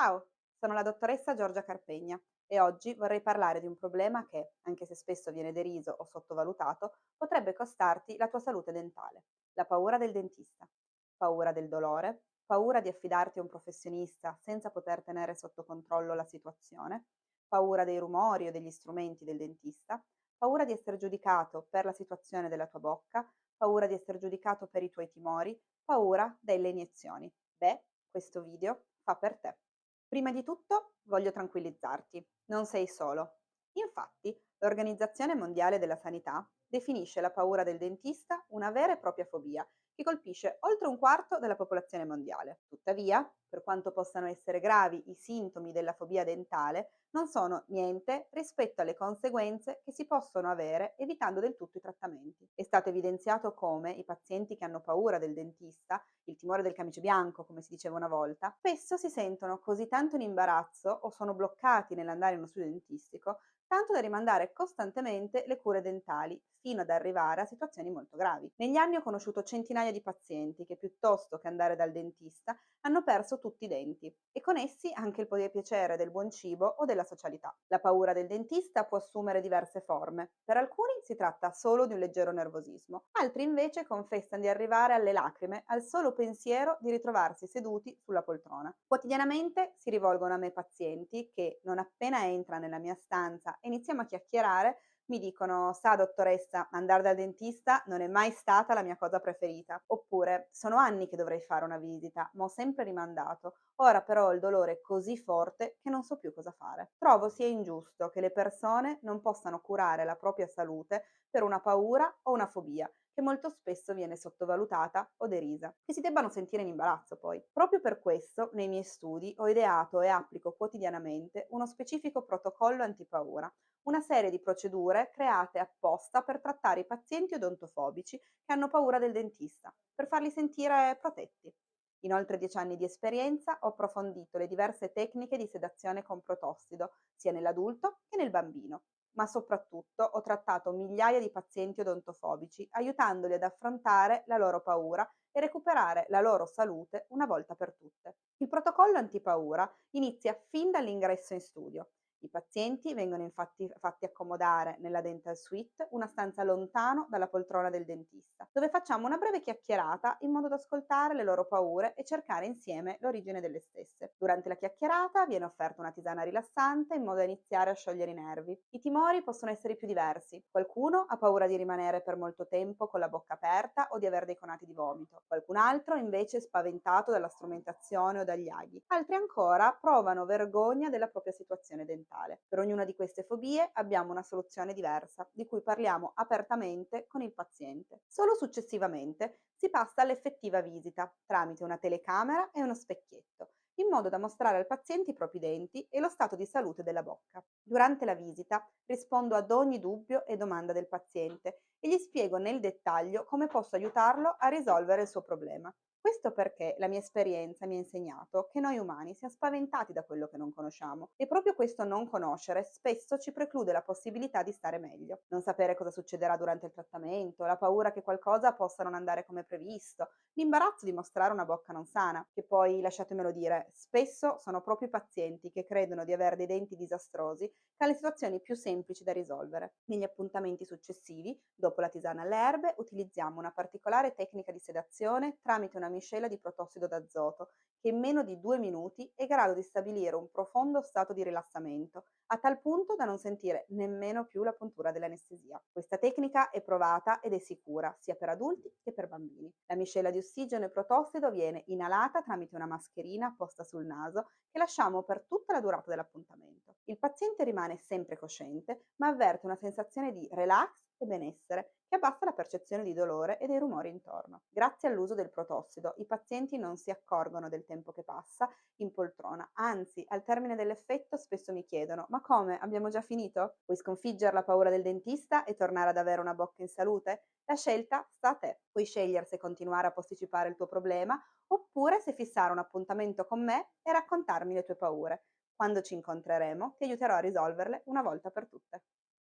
Ciao, sono la dottoressa Giorgia Carpegna e oggi vorrei parlare di un problema che, anche se spesso viene deriso o sottovalutato, potrebbe costarti la tua salute dentale, la paura del dentista. Paura del dolore, paura di affidarti a un professionista senza poter tenere sotto controllo la situazione, paura dei rumori o degli strumenti del dentista, paura di essere giudicato per la situazione della tua bocca, paura di essere giudicato per i tuoi timori, paura delle iniezioni. Beh, questo video fa per te. Prima di tutto voglio tranquillizzarti, non sei solo. Infatti, l'Organizzazione Mondiale della Sanità definisce la paura del dentista una vera e propria fobia che colpisce oltre un quarto della popolazione mondiale. Tuttavia, per quanto possano essere gravi i sintomi della fobia dentale, non sono niente rispetto alle conseguenze che si possono avere evitando del tutto i trattamenti. È stato evidenziato come i pazienti che hanno paura del dentista, il timore del camice bianco, come si diceva una volta, spesso si sentono così tanto in imbarazzo o sono bloccati nell'andare in uno studio dentistico tanto da rimandare costantemente le cure dentali fino ad arrivare a situazioni molto gravi. Negli anni ho conosciuto centinaia di pazienti che piuttosto che andare dal dentista hanno perso tutti i denti e con essi anche il piacere del buon cibo o della socialità. La paura del dentista può assumere diverse forme. Per alcuni si tratta solo di un leggero nervosismo, altri invece confessano di arrivare alle lacrime al solo pensiero di ritrovarsi seduti sulla poltrona. Quotidianamente si rivolgono a me pazienti che non appena entra nella mia stanza e iniziamo a chiacchierare, mi dicono, sa dottoressa, andare dal dentista non è mai stata la mia cosa preferita. Oppure, sono anni che dovrei fare una visita, ma ho sempre rimandato. Ora però il dolore è così forte che non so più cosa fare. Trovo sia ingiusto che le persone non possano curare la propria salute per una paura o una fobia, che molto spesso viene sottovalutata o derisa, che si debbano sentire in imbarazzo poi. Proprio per questo, nei miei studi, ho ideato e applico quotidianamente uno specifico protocollo antipaura, una serie di procedure create apposta per trattare i pazienti odontofobici che hanno paura del dentista, per farli sentire protetti. In oltre dieci anni di esperienza ho approfondito le diverse tecniche di sedazione con protossido, sia nell'adulto che nel bambino, ma soprattutto ho trattato migliaia di pazienti odontofobici, aiutandoli ad affrontare la loro paura e recuperare la loro salute una volta per tutte. Il protocollo antipaura inizia fin dall'ingresso in studio i pazienti vengono infatti fatti accomodare nella dental suite, una stanza lontano dalla poltrona del dentista, dove facciamo una breve chiacchierata in modo da ascoltare le loro paure e cercare insieme l'origine delle stesse. Durante la chiacchierata viene offerta una tisana rilassante in modo da iniziare a sciogliere i nervi. I timori possono essere più diversi. Qualcuno ha paura di rimanere per molto tempo con la bocca aperta o di avere dei conati di vomito. Qualcun altro invece è spaventato dalla strumentazione o dagli aghi. Altri ancora provano vergogna della propria situazione dentale mentale. Per ognuna di queste fobie abbiamo una soluzione diversa, di cui parliamo apertamente con il paziente. Solo successivamente si passa all'effettiva visita, tramite una telecamera e uno specchietto, in modo da mostrare al paziente i propri denti e lo stato di salute della bocca. Durante la visita rispondo ad ogni dubbio e domanda del paziente e gli spiego nel dettaglio come posso aiutarlo a risolvere il suo problema. Questo perché la mia esperienza mi ha insegnato che noi umani siamo spaventati da quello che non conosciamo e proprio questo non conoscere spesso ci preclude la possibilità di stare meglio. Non sapere cosa succederà durante il trattamento, la paura che qualcosa possa non andare come previsto, l'imbarazzo di mostrare una bocca non sana, che poi, lasciatemelo dire, spesso sono proprio i pazienti che credono di avere dei denti disastrosi hanno le situazioni più semplici da risolvere. Negli appuntamenti successivi, dopo la tisana alle erbe, utilizziamo una particolare tecnica di sedazione tramite una miscela di protossido d'azoto che in meno di due minuti è in grado di stabilire un profondo stato di rilassamento, a tal punto da non sentire nemmeno più la puntura dell'anestesia. Questa tecnica è provata ed è sicura sia per adulti che per bambini. La miscela di ossigeno e protossido viene inalata tramite una mascherina posta sul naso che lasciamo per tutta la durata dell'appuntamento. Il paziente rimane sempre cosciente, ma avverte una sensazione di relax e benessere che abbassa la percezione di dolore e dei rumori intorno. Grazie all'uso del protossido i pazienti non si accorgono del tempo che passa in poltrona, anzi al termine dell'effetto spesso mi chiedono ma come, abbiamo già finito? Puoi sconfiggere la paura del dentista e tornare ad avere una bocca in salute? La scelta sta a te, puoi scegliere se continuare a posticipare il tuo problema oppure se fissare un appuntamento con me e raccontarmi le tue paure. Quando ci incontreremo ti aiuterò a risolverle una volta per tutte.